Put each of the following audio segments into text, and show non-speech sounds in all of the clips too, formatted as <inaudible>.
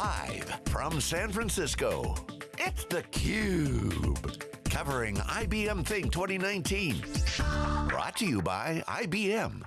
Live from San Francisco, it's theCUBE. Covering IBM Think 2019. Brought to you by IBM.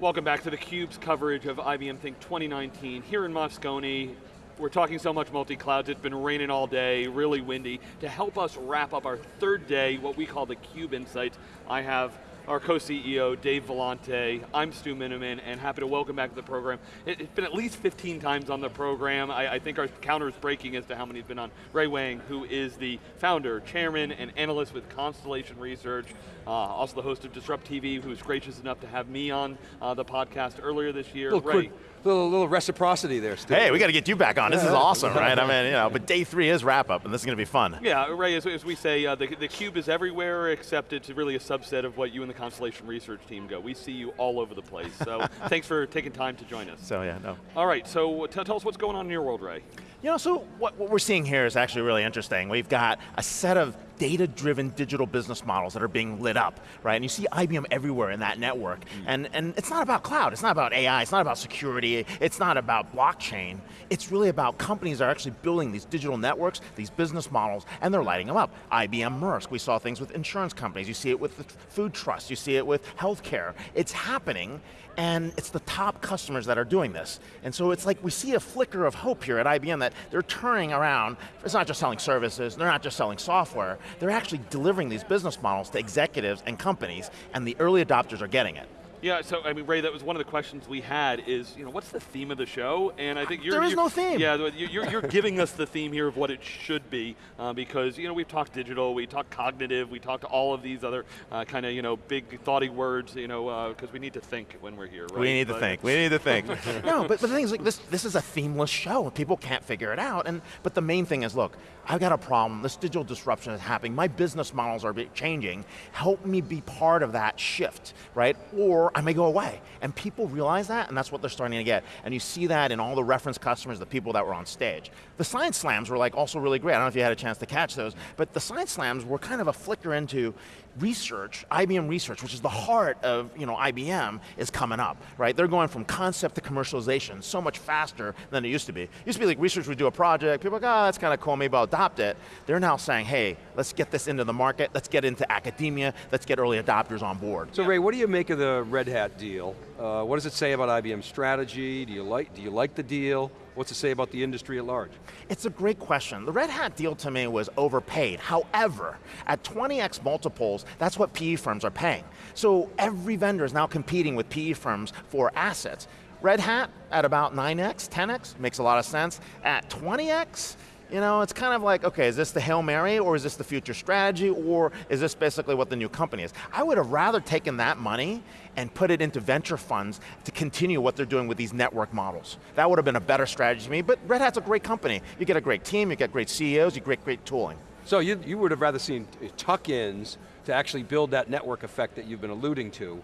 Welcome back to theCUBE's coverage of IBM Think 2019 here in Moscone. We're talking so much multi-clouds, it's been raining all day, really windy. To help us wrap up our third day, what we call the CUBE Insights, I have our co-CEO, Dave Vellante. I'm Stu Miniman, and happy to welcome back to the program. It, has been at least 15 times on the program. I, I think our counter is breaking as to how many has been on. Ray Wang, who is the founder, chairman, and analyst with Constellation Research, uh, also the host of Disrupt TV, who was gracious enough to have me on uh, the podcast earlier this year. Little Ray. Quick little, little reciprocity there, Stu. Hey, we got to get you back on. This is awesome, right? I mean, you know, but day three is wrap up, and this is going to be fun. Yeah, Ray, as, as we say, uh, the, the cube is everywhere except it's really a subset of what you and the Constellation research team go. We see you all over the place. So <laughs> thanks for taking time to join us. So yeah, no. All right, so tell us what's going on in your world, Ray. You know, so what, what we're seeing here is actually really interesting. We've got a set of data-driven digital business models that are being lit up, right? And you see IBM everywhere in that network. Mm. And, and it's not about cloud, it's not about AI, it's not about security, it's not about blockchain. It's really about companies that are actually building these digital networks, these business models, and they're lighting them up. IBM Maersk, we saw things with insurance companies, you see it with the food trust, you see it with healthcare. It's happening, and it's the top customers that are doing this. And so it's like we see a flicker of hope here at IBM that they're turning around, it's not just selling services, they're not just selling software, they're actually delivering these business models to executives and companies, and the early adopters are getting it. Yeah, so I mean, Ray, that was one of the questions we had is, you know, what's the theme of the show? And I think you're- There is you're, no theme. Yeah, you're, you're giving us the theme here of what it should be, uh, because, you know, we've talked digital, we talked cognitive, we talked all of these other uh, kind of, you know, big thoughty words, you know, because uh, we need to think when we're here, right? We need but, to think, we need to think. <laughs> no, but, but the thing is, like, this, this is a themeless show, people can't figure it out, and but the main thing is, look, I've got a problem, this digital disruption is happening, my business models are changing, help me be part of that shift, right? Or I may go away. And people realize that, and that's what they're starting to get. And you see that in all the reference customers, the people that were on stage. The Science Slams were like also really great. I don't know if you had a chance to catch those, but the Science Slams were kind of a flicker into research, IBM research, which is the heart of you know, IBM, is coming up, right? They're going from concept to commercialization so much faster than it used to be. It used to be like research would do a project, people are like, oh, that's kind of cool, maybe I'll adopt it. They're now saying, hey, let's get this into the market, let's get into academia, let's get early adopters on board. So Ray, what do you make of the Red Hat deal? Uh, what does it say about IBM's strategy? Do you like, do you like the deal? What's it say about the industry at large? It's a great question. The Red Hat deal to me was overpaid. However, at 20x multiples, that's what PE firms are paying. So every vendor is now competing with PE firms for assets. Red Hat at about 9x, 10x, makes a lot of sense. At 20x, you know, it's kind of like, okay, is this the Hail Mary or is this the future strategy or is this basically what the new company is? I would have rather taken that money and put it into venture funds to continue what they're doing with these network models. That would have been a better strategy to me, but Red Hat's a great company. You get a great team, you get great CEOs, you get great tooling. So you, you would have rather seen tuck-ins to actually build that network effect that you've been alluding to.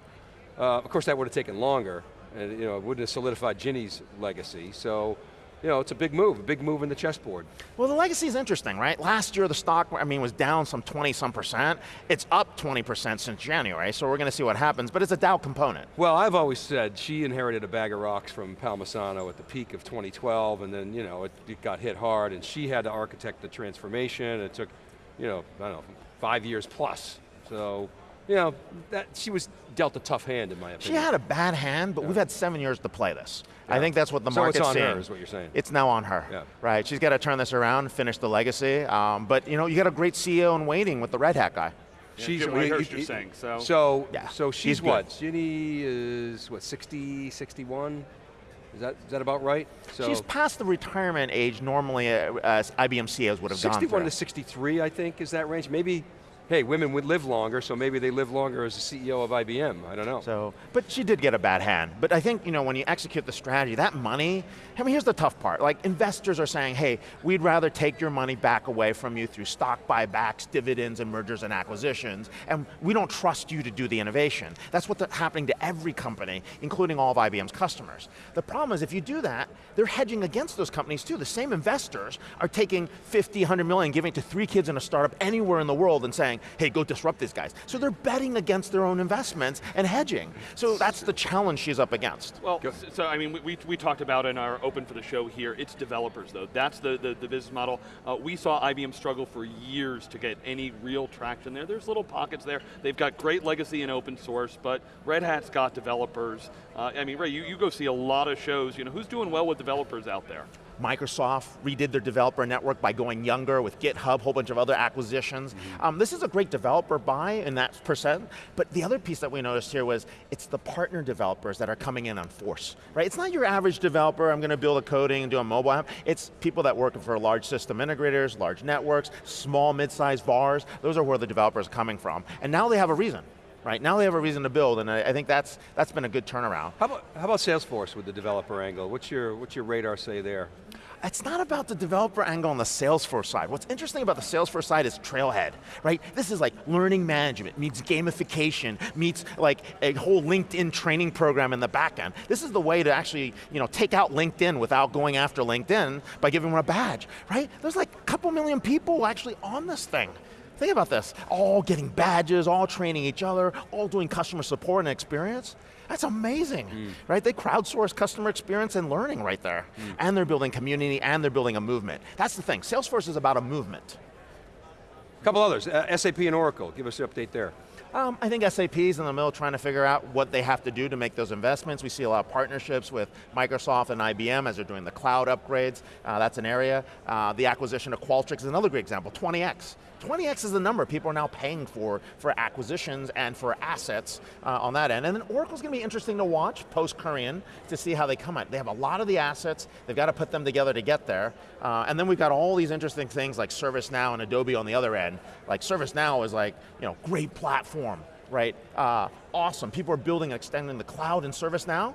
Uh, of course that would have taken longer, and you know, it wouldn't have solidified Ginny's legacy, so you know, it's a big move, a big move in the chessboard. Well, the legacy is interesting, right? Last year the stock, I mean, was down some 20 some percent. It's up 20% since January, so we're going to see what happens, but it's a Dow component. Well, I've always said she inherited a bag of rocks from Palmisano at the peak of 2012, and then, you know, it, it got hit hard, and she had to architect the transformation, it took, you know, I don't know, five years plus. So, you know, that, she was dealt a tough hand in my opinion. She had a bad hand, but yeah. we've had seven years to play this. Yeah. I think that's what the so market's it's on seeing. her is what you're saying. It's now on her, yeah. right? She's got to turn this around, finish the legacy, um, but you know, you got a great CEO in waiting with the Red Hat guy. Yeah, she's what you're saying, so. So, yeah. so she's what? Ginny is, what, 60, 61? Is that, is that about right? So She's past the retirement age normally uh, as IBM CEOs would have 61 gone 61 to 63, I think, is that range. Maybe hey, women would live longer, so maybe they live longer as a CEO of IBM, I don't know. So, but she did get a bad hand. But I think, you know, when you execute the strategy, that money, I mean, here's the tough part. Like, investors are saying, hey, we'd rather take your money back away from you through stock buybacks, dividends, and mergers and acquisitions, and we don't trust you to do the innovation. That's what's happening to every company, including all of IBM's customers. The problem is, if you do that, they're hedging against those companies too. The same investors are taking 50, 100 million, giving it to three kids in a startup anywhere in the world and saying, saying, hey, go disrupt these guys. So they're betting against their own investments and hedging. So that's the challenge she's up against. Well, so I mean, we, we talked about in our open for the show here, it's developers though. That's the, the, the business model. Uh, we saw IBM struggle for years to get any real traction there. There's little pockets there. They've got great legacy in open source, but Red Hat's got developers. Uh, I mean, Ray, you, you go see a lot of shows. You know, who's doing well with developers out there? Microsoft redid their developer network by going younger with GitHub, a whole bunch of other acquisitions. Mm -hmm. um, this is a great developer buy in that percent, but the other piece that we noticed here was it's the partner developers that are coming in on force, right? It's not your average developer, I'm going to build a coding and do a mobile app. It's people that work for large system integrators, large networks, small, mid-sized VARs. Those are where the developers are coming from. And now they have a reason right? Now they have a reason to build, and I, I, think that's that's been a good turnaround. How about how about Salesforce with the developer angle? What's your what's your radar say there? It's not about the developer angle on the Salesforce side. What's interesting about the Salesforce side is Trailhead, right? This is like learning management, meets gamification, meets like a whole LinkedIn training program in the back end. This is the way to actually you know, take out LinkedIn without going after LinkedIn by giving them a badge, right? There's like a couple million people actually on this thing. Think about this, all getting badges, all training each other, all doing customer support and experience. That's amazing, mm. right? They crowdsource customer experience and learning right there. Mm. And they're building community and they're building a movement. That's the thing, Salesforce is about a movement. A couple others, uh, SAP and Oracle, give us an update there. Um, I think SAP's in the middle trying to figure out what they have to do to make those investments. We see a lot of partnerships with Microsoft and IBM as they're doing the cloud upgrades. Uh, that's an area. Uh, the acquisition of Qualtrics is another great example, 20x. 20x is the number people are now paying for, for acquisitions and for assets uh, on that end. And then Oracle's going to be interesting to watch post-Kurian to see how they come out. They have a lot of the assets, they've got to put them together to get there. Uh, and then we've got all these interesting things like ServiceNow and Adobe on the other end. Like ServiceNow is like, you know, great platform, right? Uh, awesome, people are building and extending the cloud in ServiceNow,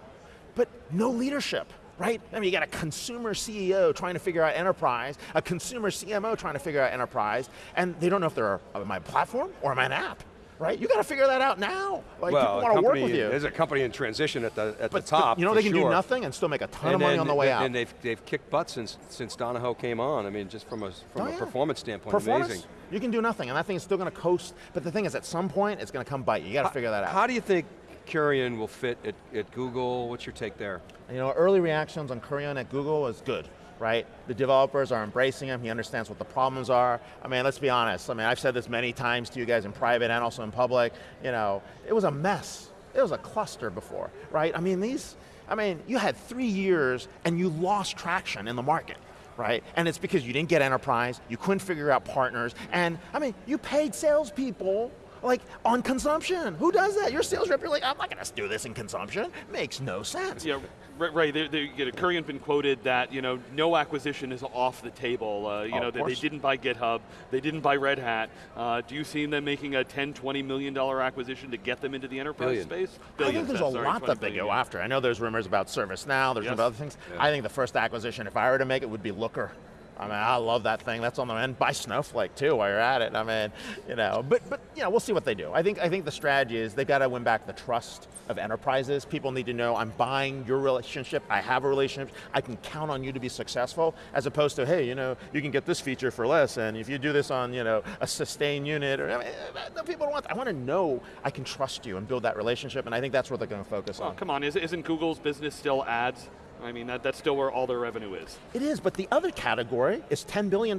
but no leadership right? I mean, you got a consumer CEO trying to figure out enterprise, a consumer CMO trying to figure out enterprise, and they don't know if they're my platform or my app right? You got to figure that out now. Like well, people want to work with you. There's a company in transition at the at but, the top. you know they can sure. do nothing and still make a ton and of money on the way out. And they've they've kicked butt since since Donahoe came on. I mean, just from a from oh, a performance standpoint, performance, amazing. You can do nothing, and that thing is still going to coast. But the thing is, at some point, it's going to come bite you. You got to figure that out. How do you think Kurian will fit at, at Google? What's your take there? You know, early reactions on Kurian at Google is good right? The developers are embracing him, he understands what the problems are. I mean, let's be honest, I mean, I've said this many times to you guys in private and also in public, you know, it was a mess. It was a cluster before, right? I mean, these, I mean, you had three years and you lost traction in the market right? And it's because you didn't get enterprise, you couldn't figure out partners, and I mean, you paid salespeople like on consumption. Who does that? Your sales rep, you're like, I'm not going to do this in consumption. Makes no sense. Yeah, right. right. They, they, you know, Kurian been quoted that you know no acquisition is off the table. Uh, you oh, know, they, they, didn't buy GitHub, they didn't buy Red Hat. Uh, do you see them making a 10, 20 million dollar acquisition to get them into the enterprise Billion. space? Billions, I think there's a sorry, lot that they go after. I know there's rumors about ServiceNow, there's yes. other things. Yeah. I think the first acquisition, if I were to make it, would be Looker. I mean, I love that thing. That's on the end. Buy Snowflake too while you're at it. I mean, you know, but but you know, we'll see what they do. I think I think the strategy is they've got to win back the trust of enterprises. People need to know I'm buying your relationship. I have a relationship. I can count on you to be successful, as opposed to hey, you know, you can get this feature for less, and if you do this on you know a sustained unit, or I mean, eh, people don't want. That. I want to know I can trust you and build that relationship, and I think that's what they're going to focus well, on. Come on, isn't Google's business still ads? I mean, that, that's still where all their revenue is. It is, but the other category is $10 billion.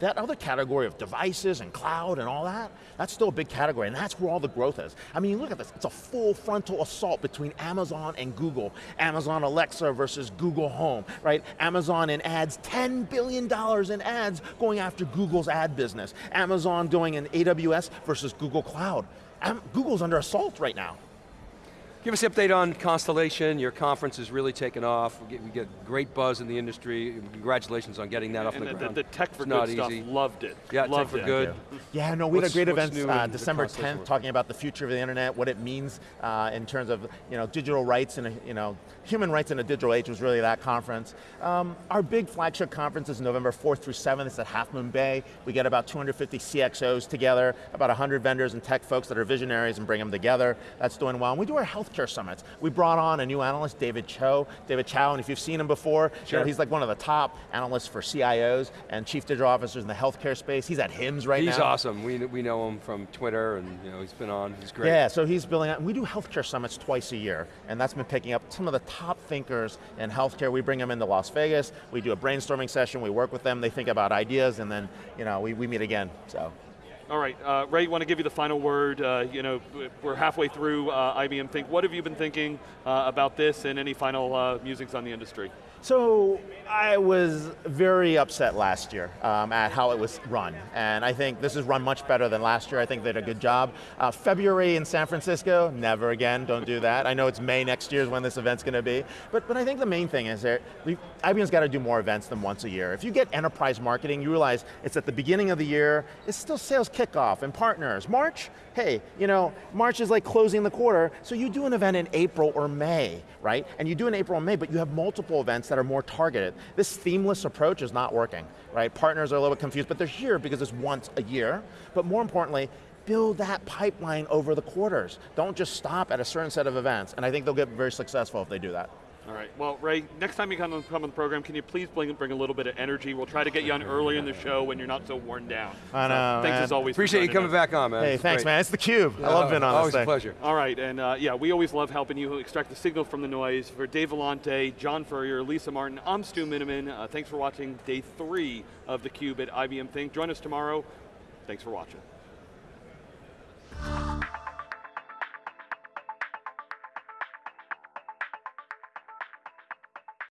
That other category of devices and cloud and all that, that's still a big category, and that's where all the growth is. I mean, look at this, it's a full frontal assault between Amazon and Google. Amazon Alexa versus Google Home, right? Amazon in ads, $10 billion in ads going after Google's ad business. Amazon doing in AWS versus Google Cloud. Google's under assault right now. Give us an update on Constellation. Your conference is really taken off. We get, we get great buzz in the industry. Congratulations on getting that and off the, the ground. The, the tech for good stuff, loved it. Yeah, loved tech for it. good. Yeah, no, we what's, had a great event uh, December 10th talking about the future of the internet, what it means uh, in terms of you know digital rights and you know human rights in a digital age was really that conference. Um, our big flagship conference is November 4th through 7th. It's at Half Moon Bay. We get about 250 CXOs together, about 100 vendors and tech folks that are visionaries and bring them together. That's doing well. And we do our health summits. We brought on a new analyst, David Cho. David Chow, and if you've seen him before, you know, he's like one of the top analysts for CIOs and chief digital officers in the healthcare space. He's at HIMSS right He's now. He's awesome. We, we know him from Twitter, and you know he's been on. He's great. Yeah, so he's building out, we do healthcare summits twice a year, and that's been picking up some of the top thinkers in healthcare. We bring them into Las Vegas, we do a brainstorming session, we work with them, they think about ideas, and then you know, we, we meet again, so. All right, uh, Ray, want to give you the final word. Uh, you know, we're halfway through uh, IBM Think. What have you been thinking uh, about this and any final uh, musings on the industry? So I was very upset last year um, at how it was run, and I think this is run much better than last year. I think they did a good job. Uh, February in San Francisco, never again. Don't do that. I know it's May next year is when this event's going to be, but but I think the main thing is that IBM's got to do more events than once a year. If you get enterprise marketing, you realize it's at the beginning of the year. It's still sales kickoff and partners. March, hey, you know, March is like closing the quarter, so you do an event in April or May, right? And you do in April and May, but you have multiple events that are more targeted. This themeless approach is not working, right? Partners are a little bit confused, but they're here because it's once a year. But more importantly, build that pipeline over the quarters. Don't just stop at a certain set of events, and I think they'll get very successful if they do that. All right, well, Ray, next time you come on, come on the program, can you please bring, bring a little bit of energy? We'll try to get you on earlier in the show when you're not so worn down. I know, Thanks man. as always. for Appreciate you coming us. back on, man. Hey, thanks, great. man. It's theCUBE. I love being on Always this a pleasure. All right, and uh, yeah, we always love helping you extract the signal from the noise. For Dave Vellante, John Furrier, Lisa Martin, I'm Stu Miniman. Uh, thanks for watching day three of theCUBE at IBM Think. Join us tomorrow. Thanks for watching.